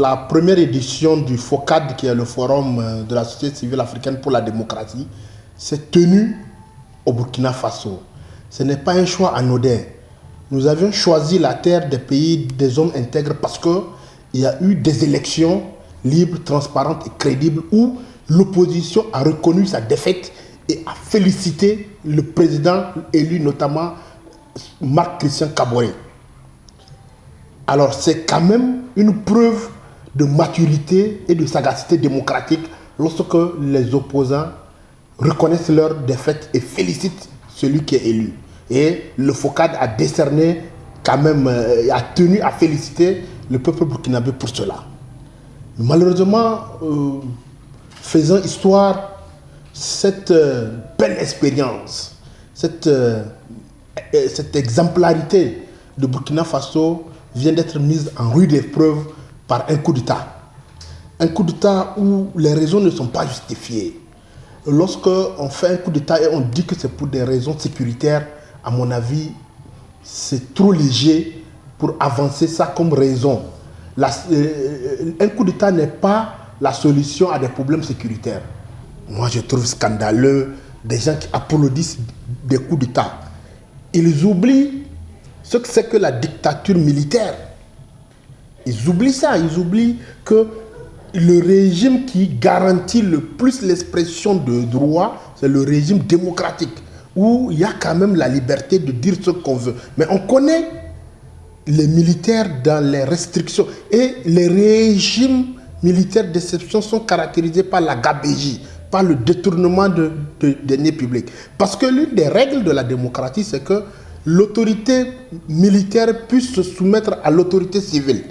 La première édition du FOCAD, qui est le Forum euh, de la société civile africaine pour la démocratie, s'est tenue au Burkina Faso. Ce n'est pas un choix anodin. Nous avions choisi la terre des pays des hommes intègres parce qu'il y a eu des élections libres, transparentes et crédibles où l'opposition a reconnu sa défaite et a félicité le président élu, notamment Marc-Christian Caboret. Alors c'est quand même une preuve de maturité et de sagacité démocratique lorsque les opposants reconnaissent leur défaite et félicitent celui qui est élu. Et le FOCAD a décerné quand même, euh, a tenu à féliciter le peuple burkinabé pour cela. Malheureusement, euh, faisant histoire, cette euh, belle expérience, cette, cette exemplarité de Burkina Faso vient d'être mise en rude épreuve par un coup d'État. Un coup d'État où les raisons ne sont pas justifiées. Lorsqu'on fait un coup d'État et on dit que c'est pour des raisons sécuritaires, à mon avis, c'est trop léger pour avancer ça comme raison. Euh, un coup d'État n'est pas la solution à des problèmes sécuritaires. Moi, je trouve scandaleux des gens qui applaudissent des coups d'État. Ils oublient ce que c'est que la dictature militaire. Ils oublient ça, ils oublient que le régime qui garantit le plus l'expression de droit, c'est le régime démocratique, où il y a quand même la liberté de dire ce qu'on veut. Mais on connaît les militaires dans les restrictions. Et les régimes militaires d'exception sont caractérisés par la gabégie, par le détournement de, de deniers publics. Parce que l'une des règles de la démocratie, c'est que l'autorité militaire puisse se soumettre à l'autorité civile.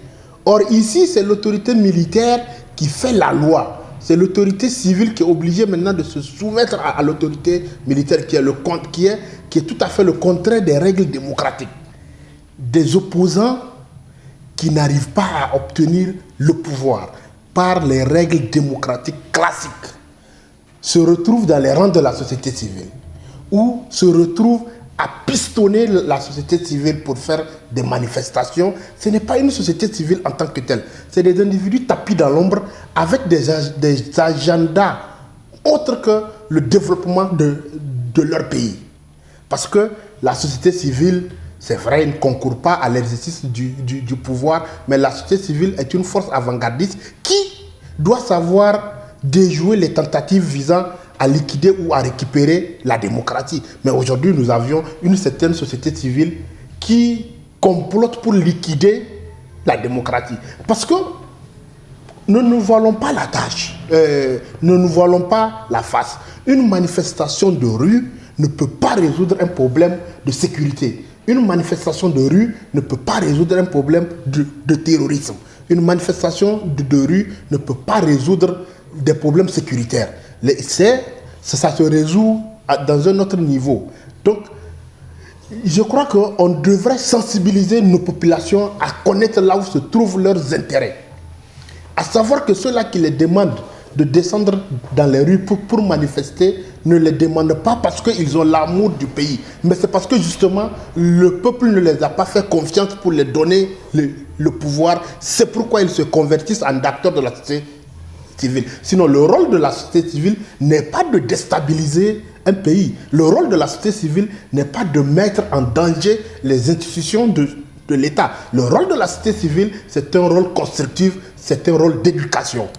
Or ici, c'est l'autorité militaire qui fait la loi. C'est l'autorité civile qui est obligée maintenant de se soumettre à, l'autorité militaire qui est, le, qui, est, tout à fait le contraire des règles démocratiques. Des opposants qui n'arrivent pas à obtenir le pouvoir par les règles démocratiques classiques se retrouvent dans les rangs de la société civile ou se retrouvent à pistonner la société civile pour faire des manifestations, ce n'est pas une société civile en tant que telle. C'est des individus tapis dans l'ombre avec des, agendas autres que le développement de, leur pays. Parce que la société civile, c'est vrai, ne concourt pas à l'exercice du, du pouvoir, mais la société civile est une force avant-gardiste qui doit savoir déjouer les tentatives visant à liquider ou à récupérer la démocratie. Mais aujourd'hui, nous avions une certaine société civile qui complote pour liquider la démocratie. Parce que nous ne voilons pas la tâche, euh, nous ne voilons pas la face. Une manifestation de rue ne peut pas résoudre un problème de sécurité. Une manifestation de rue ne peut pas résoudre un problème de, terrorisme. Une manifestation de, de rue ne peut pas résoudre des problèmes sécuritaires c'est, ça se résout dans un autre niveau. Donc, je crois qu'on devrait sensibiliser nos populations à connaître là où se trouvent leurs intérêts. À savoir que ceux-là qui les demandent de descendre dans les rues pour, pour manifester ne les demandent pas parce qu'ils ont l'amour du pays, mais c'est parce que justement le peuple ne les a pas fait confiance pour les donner le, le pouvoir. C'est pourquoi ils se convertissent en acteurs de la société Sinon, le rôle de la société civile n'est pas de déstabiliser un pays. Le rôle de la société civile n'est pas de mettre en danger les institutions de, de l'État. Le rôle de la société civile, c'est un rôle constructif, c'est un rôle d'éducation.